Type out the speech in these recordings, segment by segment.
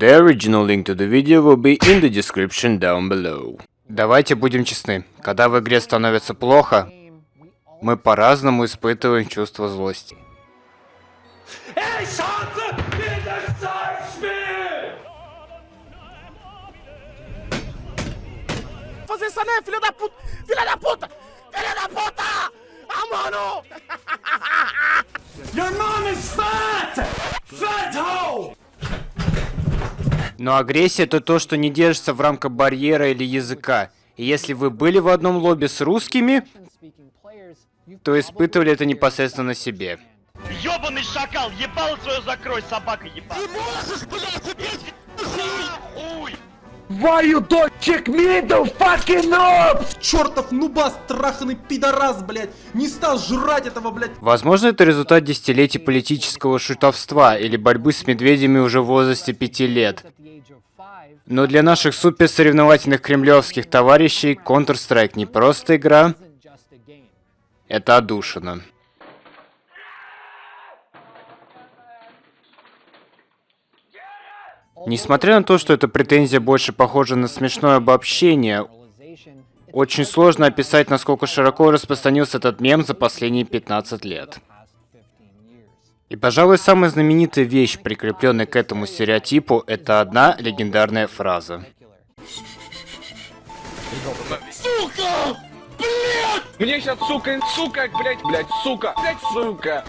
The original link to the video will be in the description down below. Давайте будем честны. Когда в игре становится плохо, мы по-разному испытываем чувство злости. Ey Chance! Dieses Zeitspiel! fazer essa né, filha da puta! Filha da puta! Filha da puta! Ah, mano! Your mom is fat! Fat hoe! Но агрессия это то, что не держится в рамках барьера или языка. И если вы были в одном лобби с русскими, то испытывали это непосредственно на себе. Ёбаный шакал, ебало свое закрой, собака ебаная. Ты можешь, блядь, опять! Why you don't check me the fucking up? Чертов нубас, траханный пидорас, блядь, не стал жрать этого, блядь. Возможно, это результат десятилетий политического шутовства или борьбы с медведями уже в возрасте пяти лет. Но для наших суперсоревновательных кремлевских товарищей Counter-Strike не просто игра, это одушина. Несмотря на то, что эта претензия больше похожа на смешное обобщение, очень сложно описать, насколько широко распространился этот мем за последние 15 лет. И, пожалуй, самая знаменитая вещь, прикрепленная к этому стереотипу, это одна легендарная фраза. Сука! Блядь! Мне сейчас, сука, сука, блядь, блядь, сука, блядь, сука.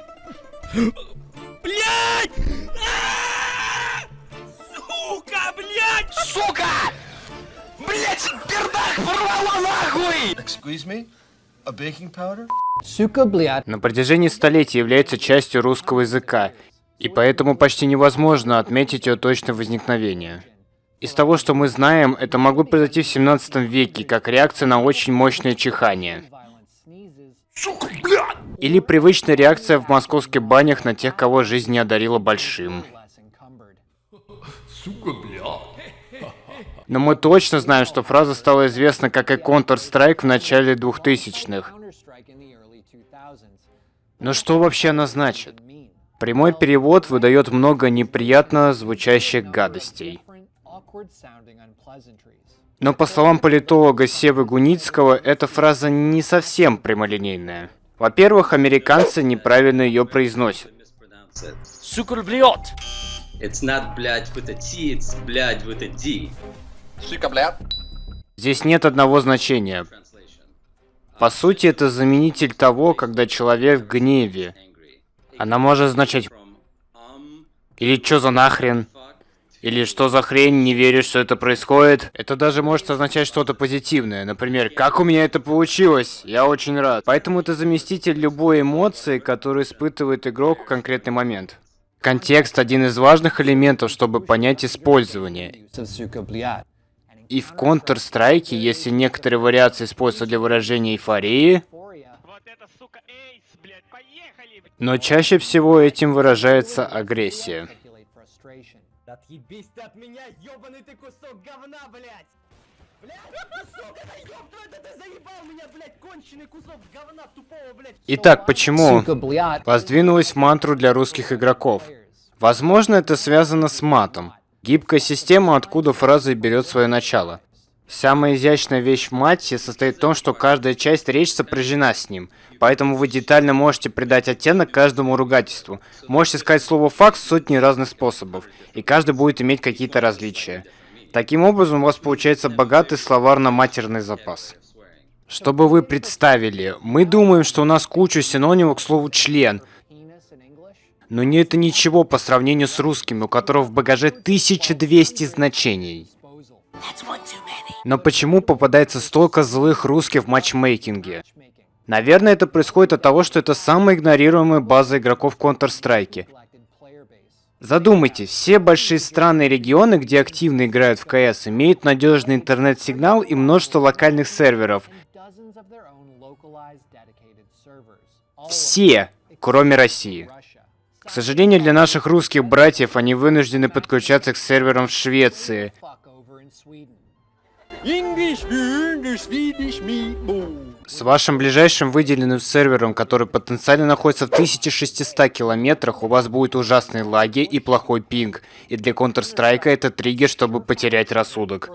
Блядь! Сука! Блять, пердак порвало нахуй! Excuse me? A baking powder? Сука, блядь. На протяжении столетий является частью русского языка, и поэтому почти невозможно отметить ее точное возникновение. Из того, что мы знаем, это могло произойти в 17 веке, как реакция на очень мощное чихание. Сука, блядь! Или привычная реакция в московских банях на тех, кого жизнь не одарила большим. Сука, бля. Но мы точно знаем, что фраза стала известна как и Counter-Strike в начале 2000-х. Но что вообще она значит? Прямой перевод выдает много неприятно звучащих гадостей. Но по словам политолога Севы Гуницкого, эта фраза не совсем прямолинейная. Во-первых, американцы неправильно ее произносят. Сука, блядь! It's not блядь with a T, it's блядь with a D. Здесь нет одного значения. По сути, это заменитель того, когда человек в гневе. Она может означать «Или чё за нахрен?» Или «Что за хрень? Не веришь, что это происходит?» Это даже может означать что-то позитивное. Например, «Как у меня это получилось? Я очень рад». Поэтому это заместитель любой эмоции, которую испытывает игрок в конкретный момент. Контекст – один из важных элементов, чтобы понять использование. И в Counter-Strike, если некоторые вариации используются для выражения эйфории, но чаще всего этим выражается агрессия. Отъебись ты от меня, ёбаный ты кусок говна, блядь! Итак, почему воздвинулась мантру для русских игроков? Возможно, это связано с матом. Гибкая система, откуда фраза берет свое начало. Самая изящная вещь в мате состоит в том, что каждая часть речи сопряжена с ним. Поэтому вы детально можете придать оттенок каждому ругательству. Можете сказать слово «факт» сотни разных способов, и каждый будет иметь какие-то различия. Таким образом, у вас получается богатый словарно-матерный запас. Чтобы вы представили, мы думаем, что у нас куча синонимов к слову «член», но не это ничего по сравнению с русским, у которого в багаже 1200 значений. Но почему попадается столько злых русских в матчмейкинге? Наверное, это происходит от того, что это самая игнорируемая база игроков Counter-Strike. Задумайтесь, все большие страны и регионы, где активно играют в КС, имеют надежный интернет-сигнал и множество локальных серверов. Все, кроме России. К сожалению, для наших русских братьев они вынуждены подключаться к серверам в Швеции. С вашим ближайшим выделенным сервером, который потенциально находится в 1600 километрах, у вас будет ужасные лаги и плохой пинг. И для Counter-Strike это триггер, чтобы потерять рассудок.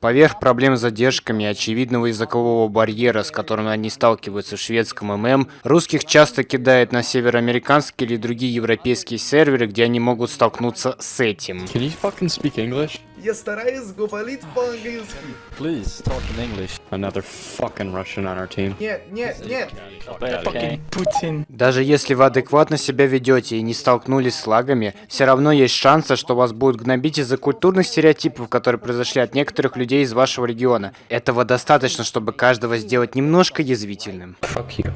Поверх проблем с задержками и очевидного языкового барьера, с которым они сталкиваются в шведском ММ, русских часто кидает на североамериканские или другие европейские серверы, где они могут столкнуться с этим. Can you fucking speak English? Я стараюсь говорить по-английски. Please talk in English. Another fucking Russian on our team. Нет, нет, нет. Fucking Putin. Даже если вы адекватно себя ведете и не столкнулись с лагами, все равно есть шансы, что вас будут гнобить из-за культурных стереотипов, которые произошли от некоторых людей из вашего региона. Этого достаточно, чтобы каждого сделать немножко язвительным. fuck you.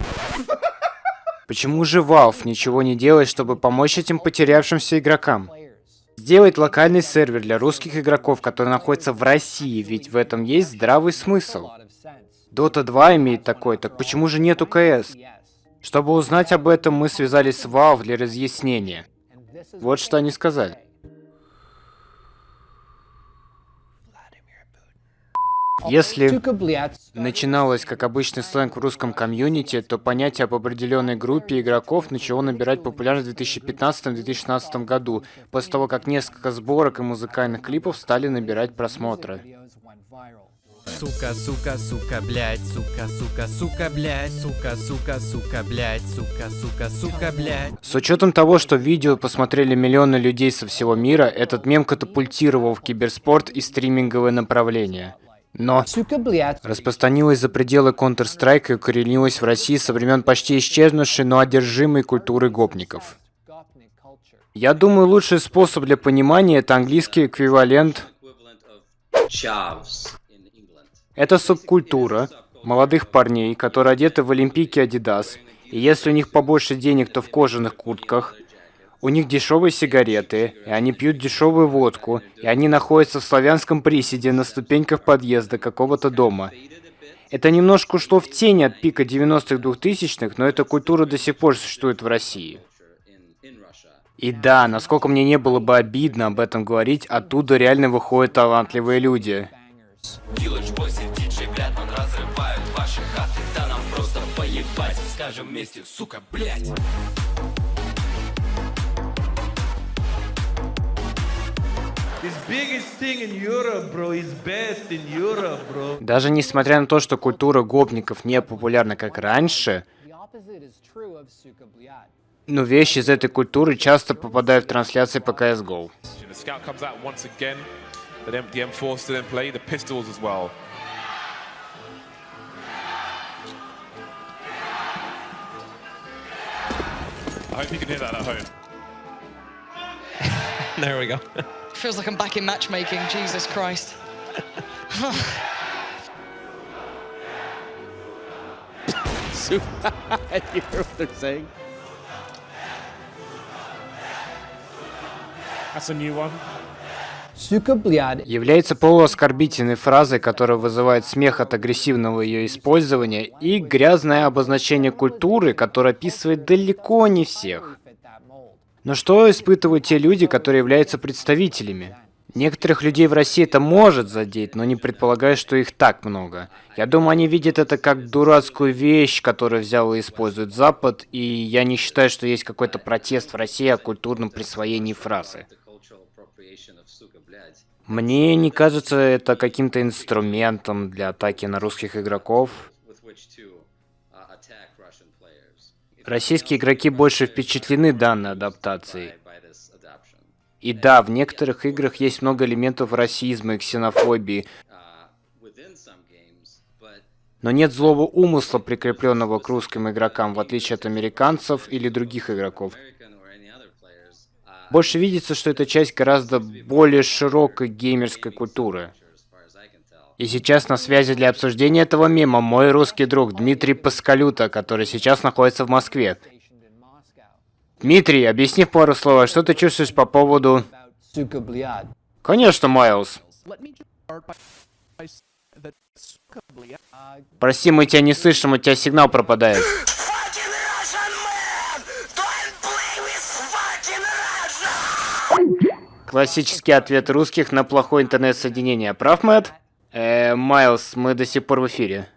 Почему же Valve ничего не делает, чтобы помочь этим потерявшимся игрокам? Сделать локальный сервер для русских игроков, который находится в России, ведь в этом есть здравый смысл. Dota 2 имеет такой, так почему же нету КС? Чтобы узнать об этом, мы связались с Valve для разъяснения. Вот что они сказали. Если начиналось как обычный сленг в русском комьюнити, то понятие об определенной группе игроков начало набирать популярность в 2015-2016 году, после того, как несколько сборок и музыкальных клипов стали набирать просмотры. Сука, сука, сука, блядь, сука, сука, сука, блядь, сука, сука, сука, блядь, сука, сука, сука, блядь. С учетом того, что видео посмотрели миллионы людей со всего мира, этот мем катапультировал в киберспорт и стриминговое направление. Но распространилась за пределы Counter-Strike и укоренилась в России со времен почти исчезнувшей, но одержимой культуры гопников. Я думаю, лучший способ для понимания это английский эквивалент. Это субкультура молодых парней, которые одеты в олимпийки Adidas, и если у них побольше денег, то в кожаных куртках. У них дешевые сигареты, и они пьют дешевую водку, и они находятся в славянском приседе на ступеньках подъезда какого-то дома. Это немножко ушло в тень от пика 90-х 2000-х, но эта культура до сих пор существует в России. И да, насколько мне не было бы обидно об этом говорить, оттуда реально выходят талантливые люди. His biggest thing in Даже несмотря на то, что культура гопников не популярна как раньше, но вещи из этой культуры часто попадают в трансляции по CSGO. The scout comes out once again. The, M- the M4 still in play. The pistols as well. I hope you can hear that at home. There we go. Feels like I'm back in matchmaking, Jesus Christ. you hear what they're saying? That's a new one. Является полуоскорбительной фразой, которая вызывает смех от агрессивного ее использования, и грязное обозначение культуры, которое описывает далеко не всех. Но что испытывают те люди, которые являются представителями? Некоторых людей в России это может задеть, но не предполагаю, что их так много. Я думаю, они видят это как дурацкую вещь, которую взял и использует Запад, и я не считаю, что есть какой-то протест в России о культурном присвоении фразы. Мне не кажется это каким-то инструментом для атаки на русских игроков. Российские игроки больше впечатлены данной адаптацией. И да, в некоторых играх есть много элементов расизма и ксенофобии, но нет злого умысла, прикрепленного к русским игрокам, в отличие от американцев или других игроков. Больше видится, что это часть гораздо более широкой геймерской культуры. И сейчас на связи для обсуждения этого мема мой русский друг Дмитрий Паскалюта, который сейчас находится в Москве. Дмитрий, объясни в пару слов, что ты чувствуешь по поводу... Конечно, Майлз. Прости, мы тебя не слышим, у тебя сигнал пропадает. Классический ответ русских на плохое интернет-соединение. Прав, Мэтт? Э, Майлз, мы до сих пор в эфире.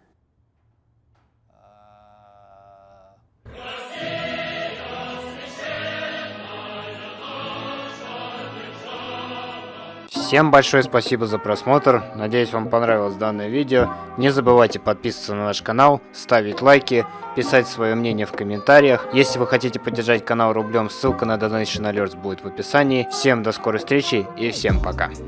Всем большое спасибо за просмотр. Надеюсь, вам понравилось данное видео. Не забывайте подписываться на наш канал, ставить лайки, писать свое мнение в комментариях. Если вы хотите поддержать канал рублем, ссылка на Donation Alerts будет в описании. Всем до скорой встречи и всем пока.